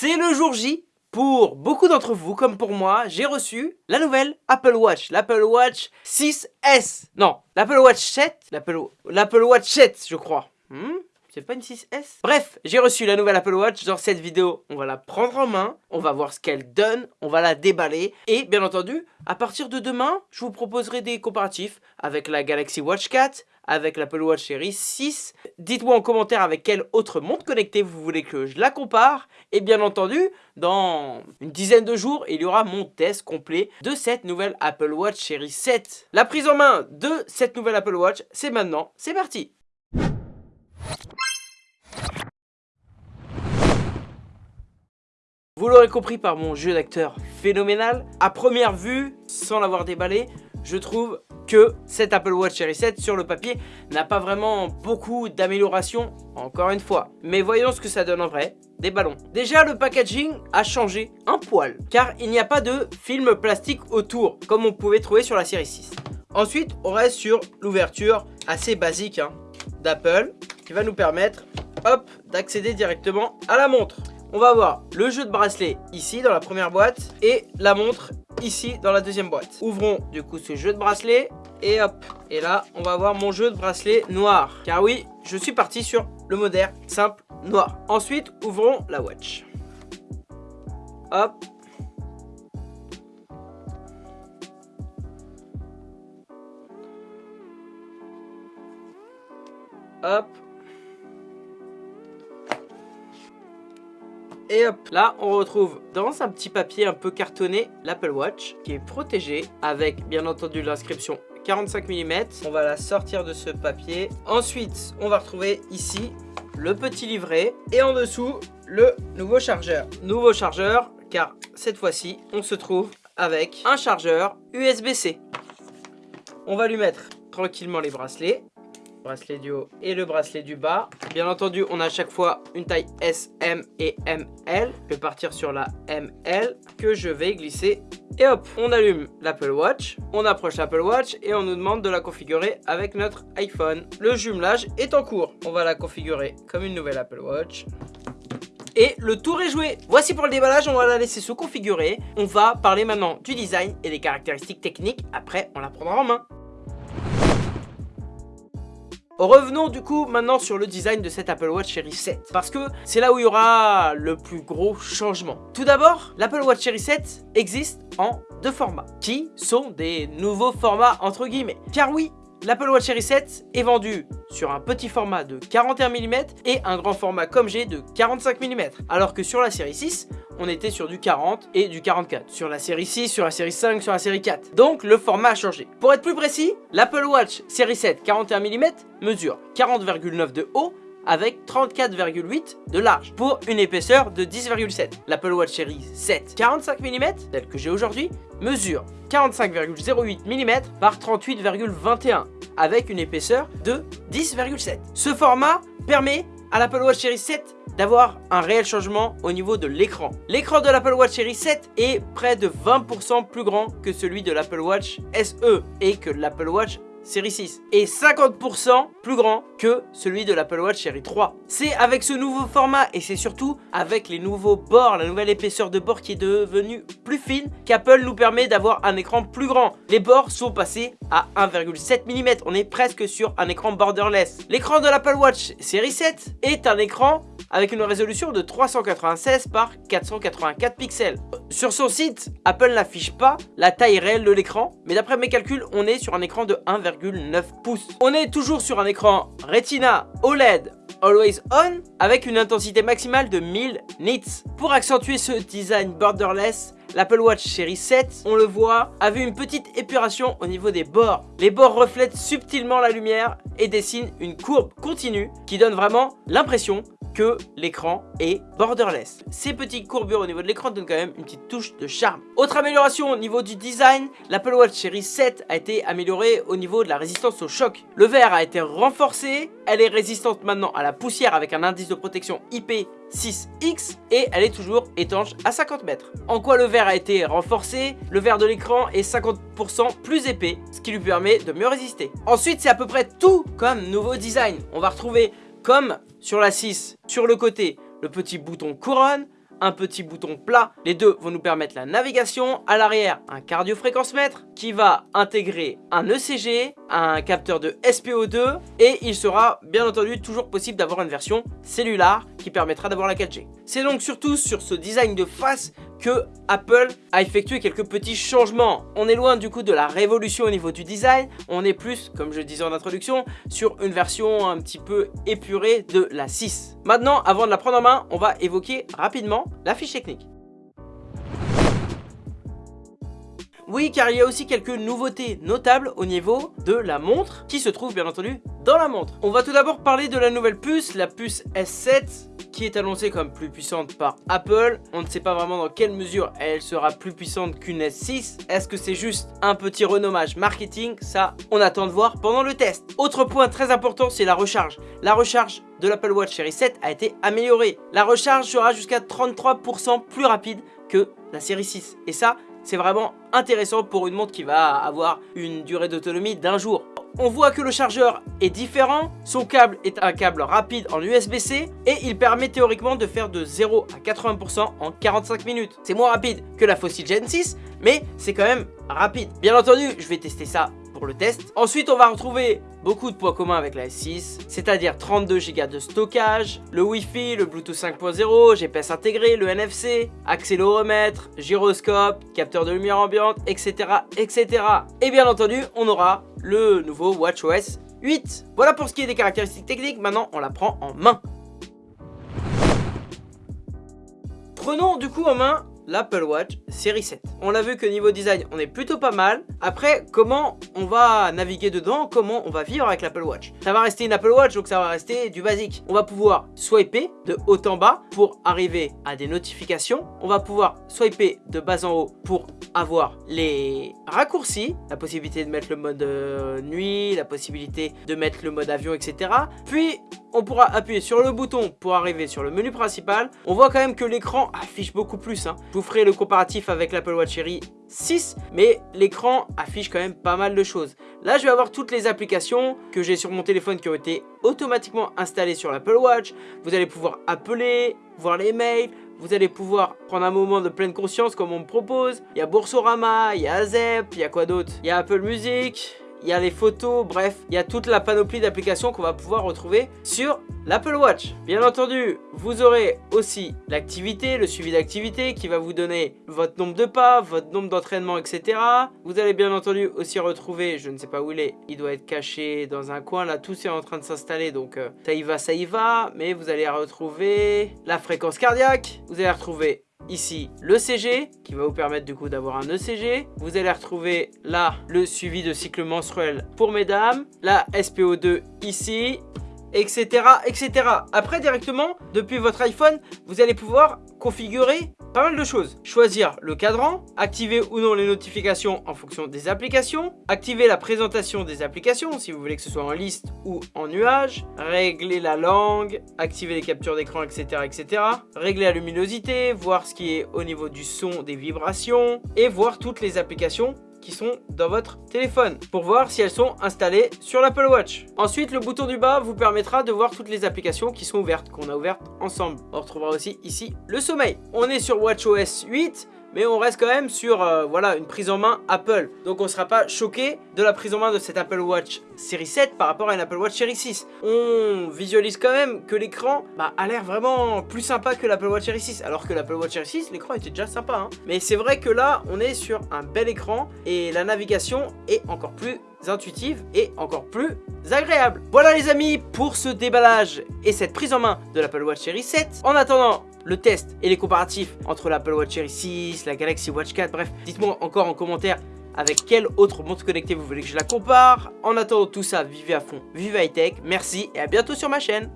C'est le jour J. Pour beaucoup d'entre vous, comme pour moi, j'ai reçu la nouvelle Apple Watch, l'Apple Watch 6S. Non, l'Apple Watch 7, l'Apple Watch 7, je crois. Hmm c'est pas une 6S Bref, j'ai reçu la nouvelle Apple Watch. Dans cette vidéo, on va la prendre en main. On va voir ce qu'elle donne. On va la déballer. Et bien entendu, à partir de demain, je vous proposerai des comparatifs avec la Galaxy Watch 4, avec l'Apple Watch Series 6. Dites-moi en commentaire avec quelle autre montre connectée vous voulez que je la compare. Et bien entendu, dans une dizaine de jours, il y aura mon test complet de cette nouvelle Apple Watch Series 7. La prise en main de cette nouvelle Apple Watch, c'est maintenant. C'est parti Vous l'aurez compris par mon jeu d'acteur phénoménal, à première vue, sans l'avoir déballé, je trouve que cette Apple Watch Series 7 sur le papier n'a pas vraiment beaucoup d'amélioration, encore une fois. Mais voyons ce que ça donne en vrai, des ballons. Déjà le packaging a changé un poil, car il n'y a pas de film plastique autour, comme on pouvait trouver sur la série 6. Ensuite, on reste sur l'ouverture assez basique hein, d'Apple, qui va nous permettre, hop, d'accéder directement à la montre on va avoir le jeu de bracelet ici dans la première boîte et la montre ici dans la deuxième boîte. Ouvrons du coup ce jeu de bracelet et hop. Et là, on va avoir mon jeu de bracelet noir. Car oui, je suis parti sur le moderne simple noir. Ensuite, ouvrons la watch. Hop. Hop. Et hop, là on retrouve dans un petit papier un peu cartonné l'Apple Watch qui est protégé avec bien entendu l'inscription 45 mm. On va la sortir de ce papier. Ensuite, on va retrouver ici le petit livret et en dessous le nouveau chargeur. Nouveau chargeur car cette fois-ci on se trouve avec un chargeur USB-C. On va lui mettre tranquillement les bracelets bracelet du haut et le bracelet du bas. Bien entendu, on a à chaque fois une taille S, M et ML. Je vais partir sur la ML que je vais glisser. Et hop, on allume l'Apple Watch, on approche l'Apple Watch et on nous demande de la configurer avec notre iPhone. Le jumelage est en cours. On va la configurer comme une nouvelle Apple Watch. Et le tour est joué Voici pour le déballage, on va la laisser se configurer. On va parler maintenant du design et des caractéristiques techniques. Après, on la prendra en main. Revenons du coup maintenant sur le design de cette Apple Watch Series 7 parce que c'est là où il y aura le plus gros changement. Tout d'abord, l'Apple Watch Series 7 existe en deux formats qui sont des nouveaux formats entre guillemets. Car oui, L'Apple Watch Series 7 est vendu sur un petit format de 41 mm et un grand format comme j'ai de 45 mm. Alors que sur la série 6, on était sur du 40 et du 44. Sur la série 6, sur la série 5, sur la série 4. Donc le format a changé. Pour être plus précis, l'Apple Watch série 7 41 mm mesure 40,9 de haut avec 34,8 de large pour une épaisseur de 10,7. L'Apple Watch Series 7 45 mm, tel que j'ai aujourd'hui, mesure 45,08 mm par 38,21 avec une épaisseur de 10,7. Ce format permet à l'Apple Watch Series 7 d'avoir un réel changement au niveau de l'écran. L'écran de l'Apple Watch Series 7 est près de 20% plus grand que celui de l'Apple Watch SE et que l'Apple Watch série 6 est 50% plus grand que celui de l'Apple Watch série 3. C'est avec ce nouveau format et c'est surtout avec les nouveaux bords, la nouvelle épaisseur de bord qui est devenue plus fine qu'Apple nous permet d'avoir un écran plus grand. Les bords sont passés à 1,7 mm, on est presque sur un écran borderless. L'écran de l'Apple Watch série 7 est un écran avec une résolution de 396 par 484 pixels. Sur son site, Apple n'affiche pas la taille réelle de l'écran, mais d'après mes calculs, on est sur un écran de 1,9 pouces. On est toujours sur un écran Retina OLED Always On avec une intensité maximale de 1000 nits. Pour accentuer ce design borderless, l'Apple Watch série 7, on le voit, avait une petite épuration au niveau des bords. Les bords reflètent subtilement la lumière et dessinent une courbe continue qui donne vraiment l'impression que l'écran est borderless. Ces petites courbures au niveau de l'écran donnent quand même une petite touche de charme. Autre amélioration au niveau du design, l'Apple Watch Series 7 a été améliorée au niveau de la résistance au choc. Le verre a été renforcé, elle est résistante maintenant à la poussière avec un indice de protection IP6X et elle est toujours étanche à 50 mètres. En quoi le verre a été renforcé? Le verre de l'écran est 50% plus épais, ce qui lui permet de mieux résister. Ensuite, c'est à peu près tout comme nouveau design. On va retrouver comme sur la 6, sur le côté, le petit bouton couronne, un petit bouton plat. Les deux vont nous permettre la navigation. À l'arrière, un cardio-fréquence-mètre qui va intégrer un ECG, un capteur de SPO2 et il sera bien entendu toujours possible d'avoir une version cellulaire qui permettra d'avoir la 4G. C'est donc surtout sur ce design de face que Apple a effectué quelques petits changements. On est loin du coup de la révolution au niveau du design, on est plus, comme je disais en introduction, sur une version un petit peu épurée de la 6. Maintenant, avant de la prendre en main, on va évoquer rapidement la fiche technique. Oui, car il y a aussi quelques nouveautés notables au niveau de la montre, qui se trouve bien entendu dans la montre. On va tout d'abord parler de la nouvelle puce, la puce S7, qui est annoncée comme plus puissante par Apple. On ne sait pas vraiment dans quelle mesure elle sera plus puissante qu'une S6. Est-ce que c'est juste un petit renommage marketing? Ça, on attend de voir pendant le test. Autre point très important, c'est la recharge. La recharge de l'Apple Watch série 7 a été améliorée. La recharge sera jusqu'à 33% plus rapide que la série 6. Et ça, c'est vraiment intéressant pour une montre qui va avoir une durée d'autonomie d'un jour. On voit que le chargeur est différent, son câble est un câble rapide en USB-C et il permet théoriquement de faire de 0 à 80% en 45 minutes. C'est moins rapide que la Fossil Gen 6, mais c'est quand même rapide. Bien entendu, je vais tester ça le test. Ensuite, on va retrouver beaucoup de points communs avec la S6, c'est-à-dire 32 Go de stockage, le Wi-Fi, le Bluetooth 5.0, GPS intégré, le NFC, accéléromètre, gyroscope, capteur de lumière ambiante, etc. etc. Et bien entendu, on aura le nouveau WatchOS 8. Voilà pour ce qui est des caractéristiques techniques, maintenant on la prend en main. Prenons du coup en main l'Apple Watch série 7. On l'a vu que niveau design, on est plutôt pas mal. Après, comment on va naviguer dedans? Comment on va vivre avec l'Apple Watch? Ça va rester une Apple Watch, donc ça va rester du basique. On va pouvoir swiper de haut en bas pour arriver à des notifications. On va pouvoir swiper de bas en haut pour avoir les raccourcis, la possibilité de mettre le mode euh, nuit, la possibilité de mettre le mode avion, etc. Puis, on pourra appuyer sur le bouton pour arriver sur le menu principal. On voit quand même que l'écran affiche beaucoup plus. Hein. Vous ferai le comparatif avec l'Apple Watch Série 6, mais l'écran affiche quand même pas mal de choses. Là, je vais avoir toutes les applications que j'ai sur mon téléphone qui ont été automatiquement installées sur l'Apple Watch. Vous allez pouvoir appeler, voir les mails, vous allez pouvoir prendre un moment de pleine conscience comme on me propose. Il y a Boursorama, il y a Zep, il y a quoi d'autre? Il y a Apple Music, il y a les photos, bref, il y a toute la panoplie d'applications qu'on va pouvoir retrouver sur l'Apple Watch. Bien entendu, vous aurez aussi l'activité, le suivi d'activité qui va vous donner votre nombre de pas, votre nombre d'entraînements, etc. Vous allez bien entendu aussi retrouver, je ne sais pas où il est, il doit être caché dans un coin, là tout est en train de s'installer, donc euh, ça y va, ça y va, mais vous allez retrouver la fréquence cardiaque, vous allez retrouver ici le CG qui va vous permettre du coup d'avoir un ECG. Vous allez retrouver là le suivi de cycle menstruel pour mesdames, la SPO2 ici, etc. etc. Après directement, depuis votre iPhone, vous allez pouvoir configurer pas mal de choses. Choisir le cadran, activer ou non les notifications en fonction des applications, activer la présentation des applications si vous voulez que ce soit en liste ou en nuage, régler la langue, activer les captures d'écran, etc., etc. Régler la luminosité, voir ce qui est au niveau du son, des vibrations et voir toutes les applications qui sont dans votre téléphone pour voir si elles sont installées sur l'Apple Watch. Ensuite, le bouton du bas vous permettra de voir toutes les applications qui sont ouvertes, qu'on a ouvertes ensemble. On retrouvera aussi ici le sommeil. On est sur WatchOS 8 mais on reste quand même sur euh, voilà, une prise en main Apple. Donc on ne sera pas choqué de la prise en main de cette Apple Watch série 7 par rapport à une Apple Watch série 6. On visualise quand même que l'écran bah, a l'air vraiment plus sympa que l'Apple Watch série 6. Alors que l'Apple Watch série 6, l'écran était déjà sympa. Hein. Mais c'est vrai que là, on est sur un bel écran et la navigation est encore plus intuitive et encore plus agréable. Voilà les amis pour ce déballage et cette prise en main de l'Apple Watch série 7. En attendant, le test et les comparatifs entre l'Apple Watch Series 6, la Galaxy Watch 4, bref, dites-moi encore en commentaire avec quelle autre montre connectée vous voulez que je la compare. En attendant tout ça, vivez à fond, vivez high tech, merci et à bientôt sur ma chaîne.